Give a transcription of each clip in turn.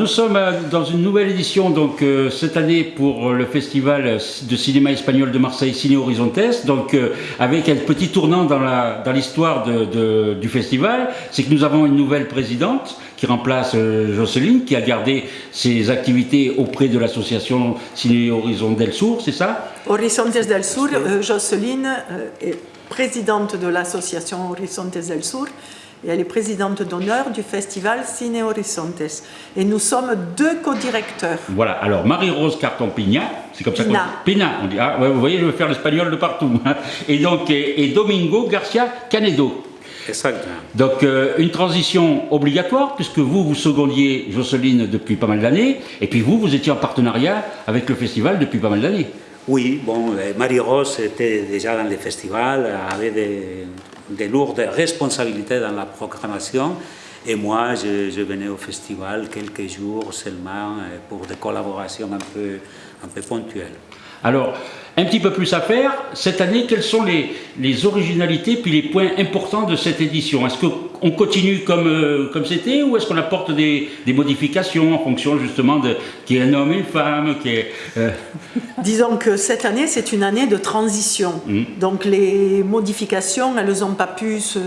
Nous sommes euh, dans une nouvelle édition donc euh, cette année pour euh, le festival de cinéma espagnol de Marseille Ciné Horizontes. Donc avec un petit tournant dans l'histoire du festival c'est que nous avons une nouvelle présidente qui remplace Jocelyne qui a gardé ses activités auprès de l'association Ciné Horizon del Sur c'est ça? Horizontes del Sur Jocelyne est présidente de l'association Horizontes del Sur et elle est présidente d'honneur du festival Cine Horizontes. Et nous sommes deux co-directeurs. Voilà, alors Marie-Rose Carton-Pina, c'est comme ça qu'on Pina, on dit, ah, vous voyez, je veux faire l'espagnol de partout. Hein. Et donc, et, Domingo Garcia Canedo. Exactement. Donc, euh, une transition obligatoire, puisque vous, vous secondiez Jocelyne depuis pas mal d'années, et puis vous, vous étiez en partenariat avec le festival depuis pas mal d'années. Oui, bon, euh, Marie-Rose était déjà dans le festival, avait des de lourdes responsabilités dans la programmation. Et moi, je, venais au festival quelques jours seulement euh, pour des collaborations un peu, ponctuelles. Alors, un petit peu plus à faire. Cette année, quelles sont les, les originalités puis les points importants de cette édition? Est-ce qu'on continue comme euh, comme c'était ou est-ce qu'on apporte des, des, modifications en fonction justement de qui est un homme et une femme qui est, euh, Disons que cette année, c'est une année de transition. Mmh. Donc les modifications, elles n'ont pas pu se,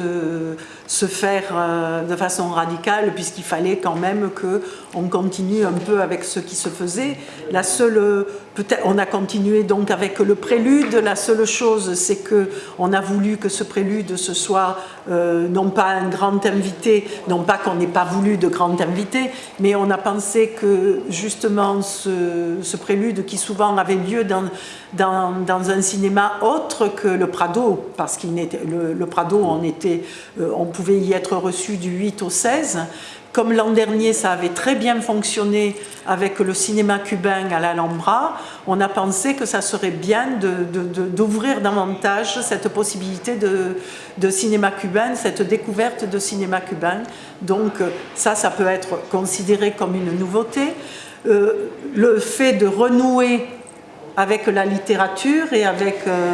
se faire euh, de façon radicale puisqu'il fallait quand même qu'on continue un peu avec ce qui se faisait. La seule, peut-être, on a continué donc avec le prélude. La seule chose, c'est que on a voulu que ce prélude ce soit euh, non pas un grand invité, non pas qu'on n'ait pas voulu de grand invité, mais on a pensé que justement ce, prélude qui souvent avait lieu dans, dans, un cinéma autre que le Prado, parce qu'il le, le Prado, on était, euh, pouvait y être reçu du 8 au 16. Comme l'an dernier, ça avait très bien fonctionné avec le cinéma cubain à l'Alhambra, on a pensé que ça serait bien d'ouvrir davantage cette possibilité de, cinéma cubain, cette découverte de cinéma cubain. Donc ça, ça peut être considéré comme une nouveauté. Euh, le fait de renouer avec la littérature et avec... Euh,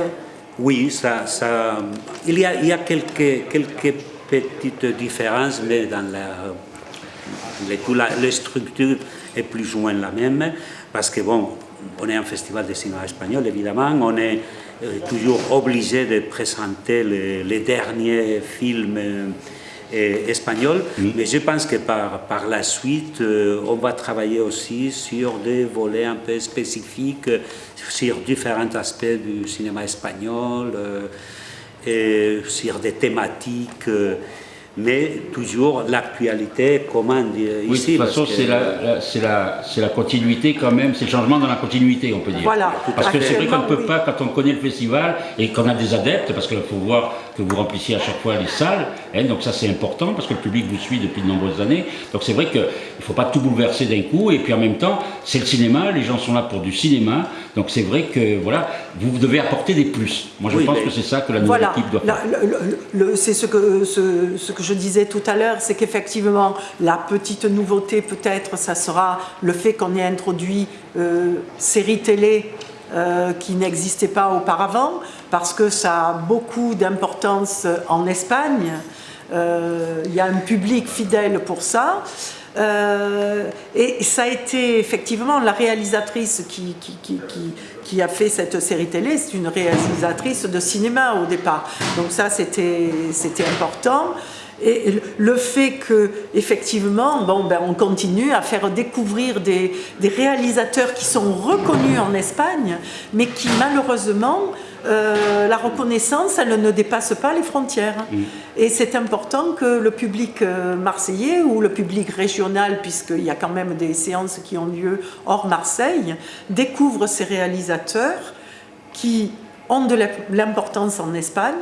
oui, ça, ça, il, y a, il y a quelques, quelques petites différences, mais dans la, les, structure est plus ou moins la même, parce que bon, on est un festival de cinéma espagnol, évidemment, on est euh, toujours obligé de présenter les, derniers films euh, espagnols, mais je pense que par, par la suite, euh, on va travailler aussi sur des volets un peu spécifiques, sur différents aspects du cinéma espagnol, sur des thématiques mais toujours l'actualité commande oui, ici. de toute façon, c'est la, la, la, continuité quand même, c'est le changement dans la continuité, on peut dire. Voilà. Parce que c'est vrai qu'on ne peut pas, quand on connaît le festival et qu'on a des adeptes, parce qu'il faut voir que vous remplissiez à chaque fois les salles, hein, donc ça c'est important, parce que le public vous suit depuis de nombreuses années, donc c'est vrai qu'il ne faut pas tout bouleverser d'un coup, et puis en même temps, c'est le cinéma, les gens sont là pour du cinéma, donc c'est vrai que voilà, vous devez apporter des plus. Moi je pense que c'est ça que la nouvelle équipe doit faire. C'est ce que, ce, ce que je disais tout à l'heure, c'est qu'effectivement, la petite nouveauté peut-être, ça sera le fait qu'on ait introduit euh, séries télé euh, qui n'existaient pas auparavant, parce que ça a beaucoup d'importance en Espagne. Euh, il y a un public fidèle pour ça. et ça a été effectivement la réalisatrice qui, qui a fait cette série télé, c'est une réalisatrice de cinéma au départ. Donc ça, c'était important. Et le fait que, effectivement, bon, ben, on continue à faire découvrir des, réalisateurs qui sont reconnus en Espagne, mais qui malheureusement, euh, la reconnaissance, elle ne dépasse pas les frontières. Mm. Et c'est important que le public euh, marseillais ou le public régional, puisqu'il y a quand même des séances qui ont lieu hors Marseille, découvre ces réalisateurs qui ont de l'importance en Espagne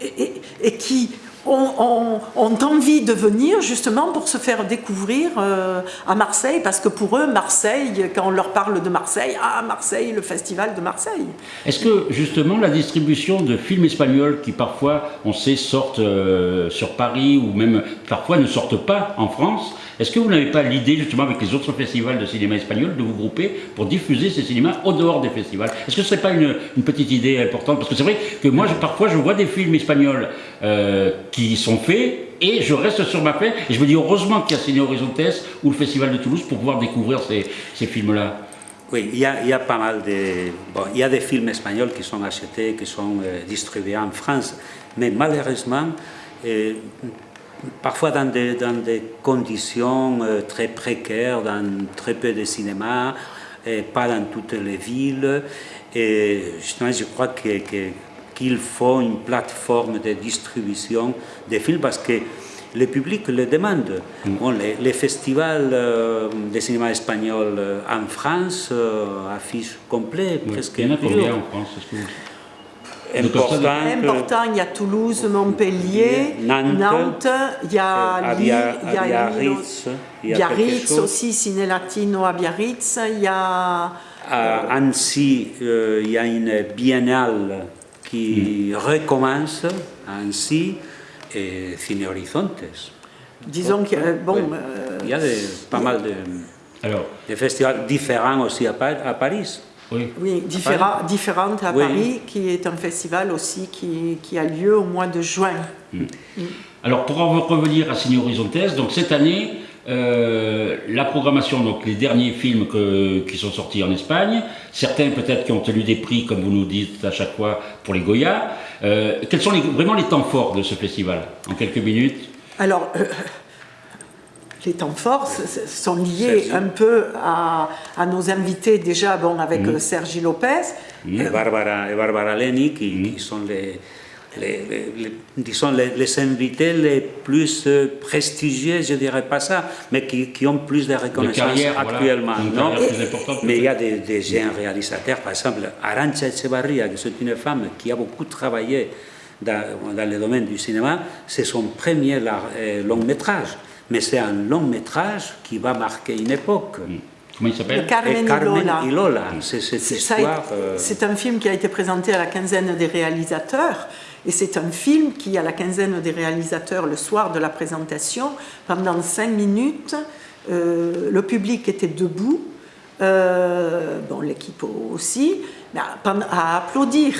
et qui ont, envie de venir justement pour se faire découvrir euh, à Marseille, parce que pour eux, Marseille, quand on leur parle de Marseille, ah Marseille, le festival de Marseille. Est-ce que justement la distribution de films espagnols qui parfois, on sait, sortent euh, sur Paris ou même parfois ne sortent pas en France, est-ce que vous n'avez pas l'idée, justement, avec les autres festivals de cinéma espagnol, de vous grouper pour diffuser ces cinémas au dehors des festivals? Est-ce que ce serait pas une, petite idée importante? Parce que c'est vrai que moi, parfois, je vois des films espagnols euh, qui sont faits et je reste sur ma paix. Et je me dis heureusement qu'il y a Ciné Horizontes ou le Festival de Toulouse pour pouvoir découvrir ces, ces films-là. Oui, il y, a, pas mal de... Bon, il y a des films espagnols qui sont achetés, qui sont euh, distribués en France, mais malheureusement, euh, parfois dans des, dans des conditions très précaires, dans très peu de cinéma, et pas dans toutes les villes. Et justement, je crois que, qu'il faut une plateforme de distribution des films parce que le public le demande. Mm. Bon, les, les, festivals euh, de cinéma espagnol euh, en France euh, affichent complet, Oui. presque. Il y en a combien en France Important. Important, il y a Toulouse, Montpellier, Nantes, il y a à Lille, Bia- il y a Biarritz, il y a Biarritz chose. aussi, Ciné Latino à Biarritz, il y a... À Annecy, euh, il y a une biennale qui recommence Annecy et Cine Horizontes. Disons que, euh, bon, Oui. euh, Il y a pas mal de, Alors, de festivals différents aussi à, Pa- à Paris. oui. oui, différa- différentes à Oui. Paris, qui est un festival aussi qui, qui a lieu au mois de juin. Alors pour en revenir à Ciné Horizontes, donc cette année, euh, la programmation, donc les derniers films que- qui sont sortis en Espagne, certains peut-être qui ont tenu des prix, comme vous nous dites à chaque fois, pour les Goya. Euh, quels sont les- vraiment les temps forts de ce festival En quelques minutes? Alors, euh, les temps forts sont liés un peu à, à nos invités déjà, bon, avec euh, Sergi Lopez. Et Barbara, et Barbara Leni, qui, qui sont les, les, disons les, les invités les plus euh, prestigieux, je dirais pas ça, mais qui, qui ont plus de reconnaissance carrière, actuellement. Non? mais il y a des, des jeunes réalisateurs, par exemple Arancha Echevarria, qui est une femme qui a beaucoup travaillé dans, dans le domaine du cinéma, c'est son premier euh, long métrage. Mais c'est un long métrage qui va marquer une époque. Comment il s'appelle? Le Carmen Carmen Lola. y Lola, c'est cette C'est ça- histoire. euh, c'est un film qui a été présenté à la quinzaine des réalisateurs. Et c'est un film qui, à la quinzaine des réalisateurs, le soir de la présentation, pendant cinq minutes, euh, le public était debout, euh, bon, l'équipe aussi, à, applaudir.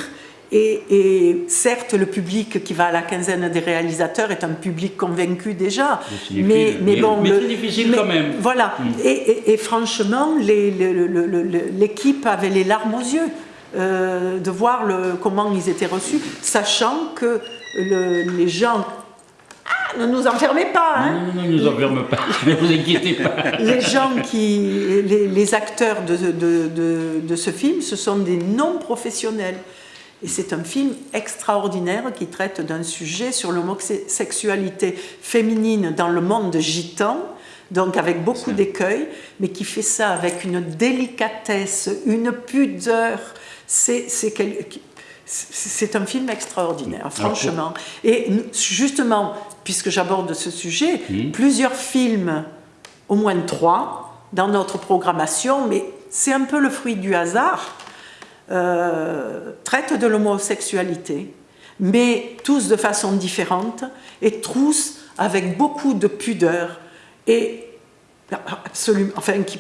Et, et certes, le public qui va à la quinzaine des réalisateurs est un public convaincu déjà, mais, bon, mais le- difficile quand même. Voilà. Et, et- et franchement, l'équipe avait les larmes aux yeux euh, de voir le, comment ils étaient reçus, sachant que le- les gens. Ah, ne nous enfermez pas, hein Non, non, non, ne nous enferme pas, ne vous inquiétez pas. les gens qui, les, les acteurs de, de- de- de ce film, ce sont des non-professionnels. Et c'est un film extraordinaire qui traite d'un sujet sur l'homosexualité féminine dans le monde gitan, donc avec beaucoup d'écueils, mais qui fait ça avec une délicatesse, une pudeur. C'est quel- un film extraordinaire, franchement. Et justement, puisque j'aborde ce sujet, plusieurs films, au moins trois, dans notre programmation, mais c'est un peu le fruit du hasard, euh, traitent de l'homosexualité, mais tous de façon différente et tous avec beaucoup de pudeur et absolument, enfin, qui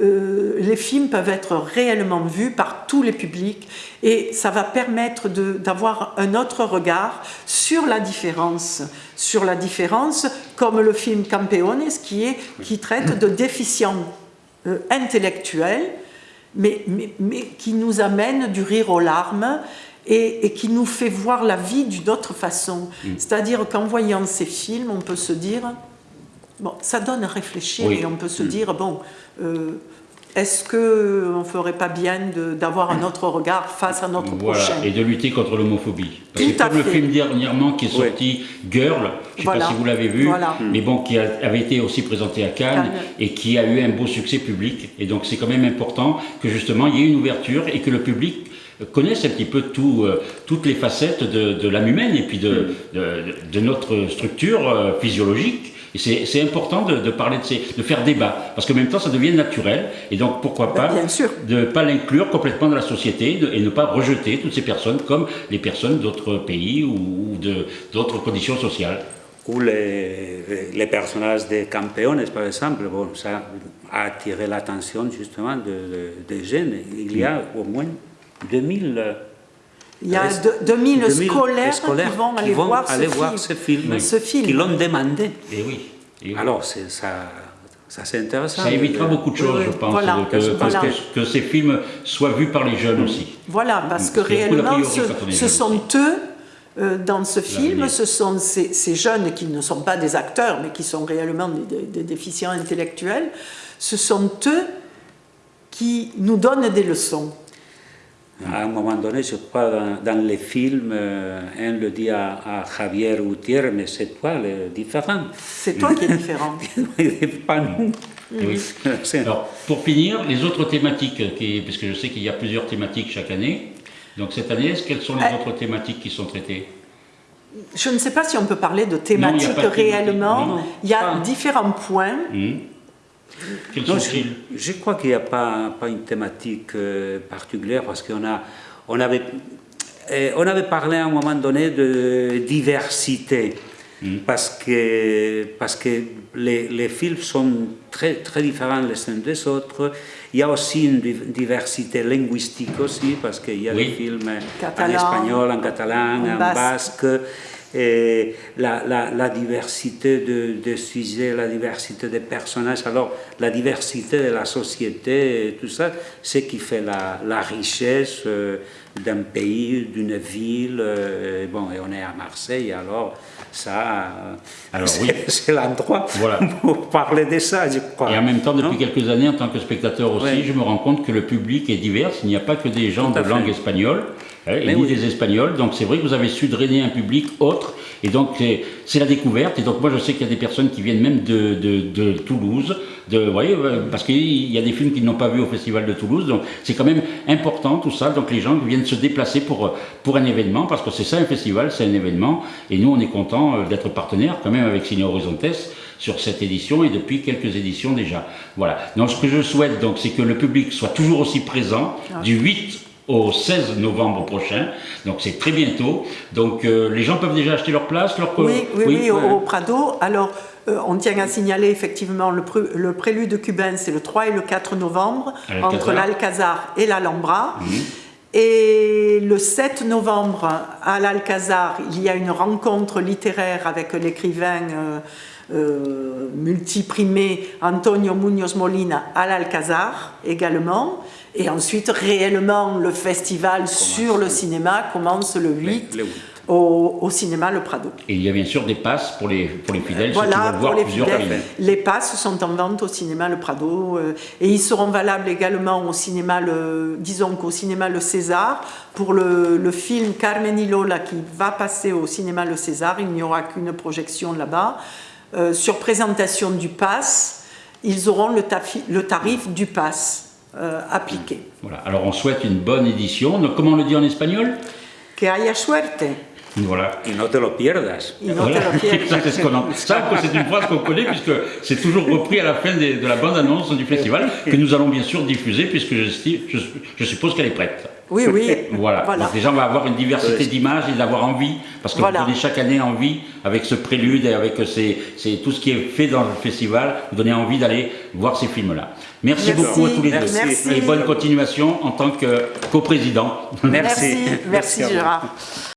euh, les films peuvent être réellement vus par tous les publics et ça va permettre d'avoir un autre regard sur la différence, sur la différence, comme le film Campeones qui, est, qui traite de déficients euh, intellectuels, mais, mais, mais qui nous amène du rire aux larmes et, et qui nous fait voir la vie d'une autre façon. C'est-à-dire qu'en voyant ces films, on peut se dire, Bon, ça donne à réfléchir Oui. et on peut se dire, bon, euh, est-ce qu'on ne ferait pas bien de- d'avoir un autre regard face à notre Voilà, prochain et de lutter contre l'homophobie. Parce Tout que comme le film dernièrement qui est Oui. sorti, Girl, je ne sais Voilà. pas si vous l'avez vu, Voilà. mais bon, qui a- avait été aussi présenté à Cannes, Cannes. et qui a eu un beau succès public. Et donc c'est quand même important que justement il y ait une ouverture et que le public connaisse un petit peu tout, euh, toutes les facettes de, de l'âme humaine et puis de, de, de notre structure euh, physiologique. Et c'est important de, de parler de ces, de faire débat, parce qu'en même temps ça devient naturel, et donc pourquoi Ben, pas bien sûr. de ne pas l'inclure complètement dans la société de- et ne pas rejeter toutes ces personnes comme les personnes d'autres pays ou, ou de- d'autres conditions sociales. ou les, les personnages des Campeones, par exemple, bon, ça a attiré l'attention justement de- de- des jeunes. Il y a au moins 2000, Il y a de- 2000, scolaires, qui vont aller, voir, ce aller film. voir ce film, Ce film. qui l'ont demandé. Et oui. et oui. Alors, ça, ça c'est intéressant. ça évitera Euh, beaucoup de choses, oui, je oui. pense, Voilà, que, que- voilà. que- que ces films soient vus par les jeunes aussi. Voilà, parce que réellement, priori ce, sont eux, euh, dans ce film, ce sont ces, ces jeunes qui ne sont pas des acteurs, mais qui sont réellement des, des- des déficients intellectuels, ce sont eux qui nous donnent des leçons. À un moment donné, je crois, dans, dans les films, euh, un le dit à, à Javier Gutiérrez, mais c'est toi le différent. C'est toi qui es différent. pas nous. Oui. C'est- Alors, pour finir, les autres thématiques, qui, parce que je sais qu'il y a plusieurs thématiques chaque année. Donc cette année, quelles sont les Euh, autres thématiques qui sont traitées? Je ne sais pas si on peut parler de Non, il thématiques y a pas de thématique. réellement. Non. Il y a Ah. différents points. Hmm Quels sont-ils je, je crois qu'il n'y a pas, pas une thématique euh, particulière parce qu'on a, on avait, euh, on avait parlé à un moment donné de diversité. Parce que, parce que les, les films sont très, très différents les uns des autres. Il y a aussi une div- diversité linguistique aussi, parce qu'il y a Oui. des films Catalan, en espagnol, en catalan, en en, basque. basque. Et la, la, la diversité de, de sujets, la diversité des personnages, alors la diversité de la société, et tout ça, c'est qui fait la, la richesse euh, d'un pays, d'une ville. euh, et bon, et on est à Marseille, alors ça, euh, Alors, c'est oui. c'est l'endroit Voilà. pour parler de ça, je crois. Et en même temps, depuis Non quelques années, en tant que spectateur aussi, Oui. je me rends compte que le public est divers. Il n'y a pas que des gens de langue espagnole, hein, et oui. des espagnols. Donc c'est vrai que vous avez su drainer un public autre. Et donc c'est- la découverte. Et donc moi je sais qu'il y a des personnes qui viennent même de, de, de Toulouse, de, vous voyez, euh, parce qu'il y a des films qu'ils n'ont pas vus au Festival de Toulouse. Donc c'est quand même important tout ça. Donc les gens viennent se déplacer pour, euh, pour un événement, parce que c'est ça un festival, c'est un événement. Et nous on est content d'être partenaire quand même avec Cine Horizontes sur cette édition et depuis quelques éditions déjà. Voilà. Donc ce que je souhaite donc c'est que le public soit toujours aussi présent du 8 au 16 novembre prochain. Donc c'est très bientôt. Donc euh, les gens peuvent déjà acheter leur place, leur Oui, oui, oui, au, Prado. Alors, euh, on tient à signaler effectivement le, pr- le prélude cubain, c'est le 3 et le 4 novembre, entre l'Alcazar et l'Alhambra. Et le 7 novembre, à l'Alcazar, il y a une rencontre littéraire avec l'écrivain euh, euh, multiprimé Antonio Muñoz Molina à l'Alcazar également. Et ensuite, réellement, le festival sur le cinéma commence le 8 le huit. au, au cinéma Le Prado. Et il y a bien sûr des passes pour les, pour les fidèles, Voilà, pour voir les plusieurs fidèles, les passes sont en vente au cinéma Le Prado euh, et ils seront valables également au cinéma, le, disons qu'au cinéma Le César. Pour le, le film Carmen y Lola qui va passer au cinéma Le César, il n'y aura qu'une projection là-bas. Euh, sur présentation du pass, ils auront le tarif du pass euh, appliqué. Voilà. Alors on souhaite une bonne édition. Donc, comment on le dit en espagnol? Que haya suerte. Voilà. Y no te lo pierdas. Y no Voilà. te lo pierdas. Ça, c'est ça, une phrase qu'on connaît puisque c'est toujours repris à la fin des- de la bande-annonce du festival que nous allons bien sûr diffuser puisque je, je- je suppose qu'elle est prête. Oui, oui. Voilà. Donc les gens vont avoir une diversité d'images et d'avoir envie, parce que Voilà. vous donnez chaque année envie, avec ce prélude et avec ces, ces- tout ce qui est fait dans le festival, vous donnez envie d'aller voir ces films-là. Merci, Merci. beaucoup à tous les deux. Merci. Et bonne continuation en tant que coprésident. Merci. Merci, merci. Gérard.